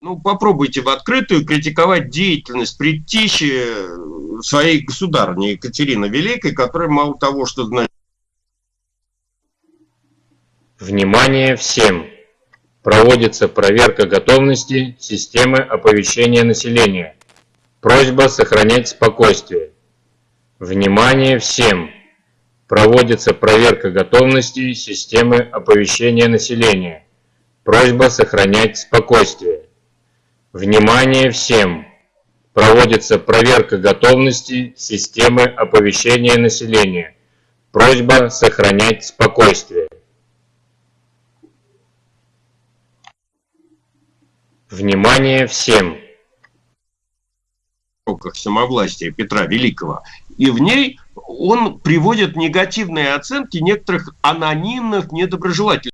Ну, попробуйте в открытую критиковать деятельность предтищи своей государни Екатерины Великой, которая мало того, что знает... Внимание всем! Проводится проверка готовности системы оповещения населения. Просьба сохранять спокойствие. Внимание всем! Проводится проверка готовности системы оповещения населения. Просьба сохранять спокойствие. Внимание всем! Проводится проверка готовности системы оповещения населения. Просьба сохранять спокойствие. Внимание всем! самовластия Петра Великого. И в ней он приводит негативные оценки некоторых анонимных недоброжелателей.